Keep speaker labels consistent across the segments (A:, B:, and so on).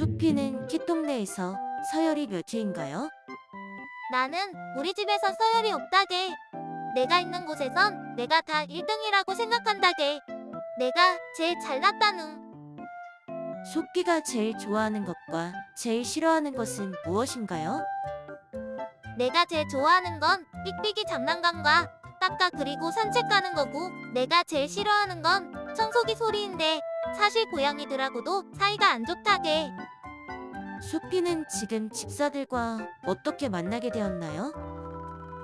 A: 수피는 kit동네에서 서열이 몇 위인가요?
B: 나는 우리 집에서 서열이 없다게. 내가 있는 곳에선 내가 다 1등이라고 생각한다게. 내가 제일 잘났다누.
A: 수피가 제일 좋아하는 것과 제일 싫어하는 것은 무엇인가요?
B: 내가 제일 좋아하는 건 삑삑이 장난감과 깎아 그리고 산책 가는 거고 내가 제일 싫어하는 건 청소기 소리인데 사실 고양이들하고도 사이가 안 좋다게.
A: 수피는 지금 집사들과 어떻게 만나게 되었나요?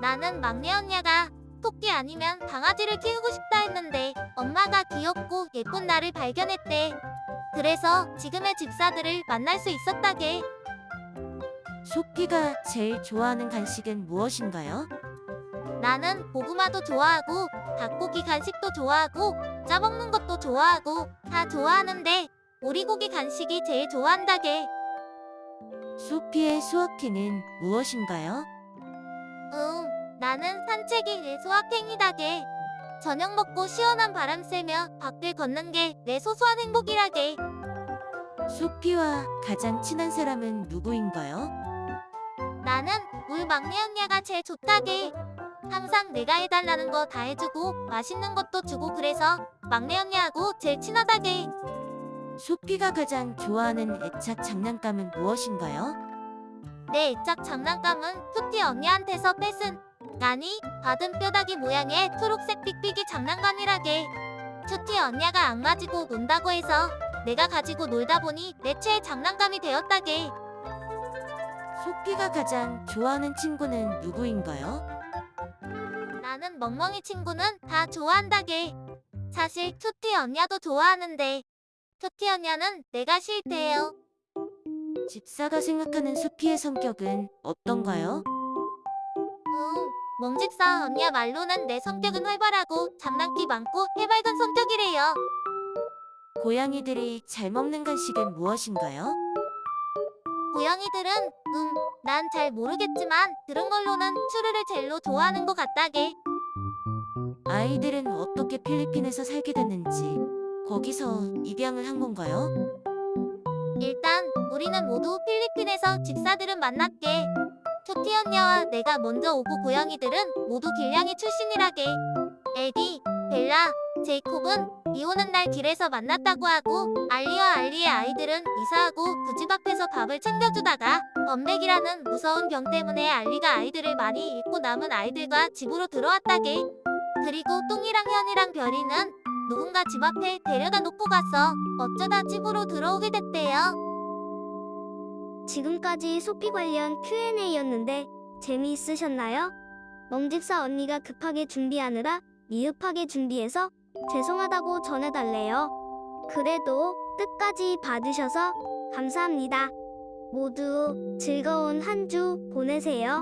B: 나는 막내 언니가 토끼 아니면 강아지를 키우고 싶다 했는데 엄마가 귀엽고 예쁜 나를 발견했대. 그래서 지금의 집사들을 만날 수 있었다게.
A: 수피가 제일 좋아하는 간식은 무엇인가요?
B: 나는 고구마도 좋아하고 닭고기 간식도 좋아하고 짜먹는 것도 좋아하고 다 좋아하는데 오리고기 간식이 제일 좋아한다게.
A: 수피의 수학회는 무엇인가요?
B: 응, 나는 산책이 내 소확행이다게. 저녁 먹고 시원한 바람 쐬며 밖을 걷는 게 내 소소한 행복이라게.
A: 수피와 가장 친한 사람은 누구인가요?
B: 나는 우리 막내 언니가 제일 좋다게. 항상 내가 해달라는 거 다 해주고 맛있는 것도 주고 그래서 막내 언니하고 제일 친하다게.
A: 수피가 가장 좋아하는 애착 장난감은 무엇인가요?
B: 내 애착 장난감은 투티 언니한테서 뺏은 아니 받은 뼈다귀 모양의 초록색 삑삑이 장난감이라게. 투티 언니가 안 가지고 논다고 해서 내가 가지고 놀다 보니 내 최애 장난감이 되었다게.
A: 수피가 가장 좋아하는 친구는 누구인가요?
B: 나는 멍멍이 친구는 다 좋아한다게. 사실 투티 언니도 좋아하는데 투티 언니는 내가 싫대요.
A: 집사가 생각하는 수피의 성격은 어떤가요?
B: 응, 멍집사 언니야 말로는 내 성격은 활발하고 장난기 많고 해맑은 성격이래요.
A: 고양이들이 잘 먹는 간식은 무엇인가요?
B: 고양이들은 음, 난 잘 모르겠지만 들은 걸로는 추르를 젤로 좋아하는 것 같다게.
A: 아이들은 어떻게 필리핀에서 살게 됐는지 거기서 입양을 한 건가요?
B: 일단 우리는 모두 필리핀에서 집사들은 만났게. 초티 언니와 내가 먼저 오고 고양이들은 모두 길냥이 출신이라게. 에디, 벨라, 제이콥은 비 오는 날 길에서 만났다고 하고 알리와 알리의 아이들은 이사하고 그 집 앞에서 밥을 챙겨주다가 범백이라는 무서운 병 때문에 알리가 아이들을 많이 잃고 남은 아이들과 집으로 들어왔다게. 그리고 똥이랑 현이랑 별이는 누군가 집 앞에 데려다 놓고 가서 어쩌다 집으로 들어오게 됐대요.
C: 지금까지 소피 관련 Q&A였는데 재미있으셨나요? 멍집사 언니가 급하게 준비하느라 미흡하게 준비해서 죄송하다고 전해달래요. 그래도 끝까지 받으셔서 감사합니다. 모두 즐거운 한 주 보내세요.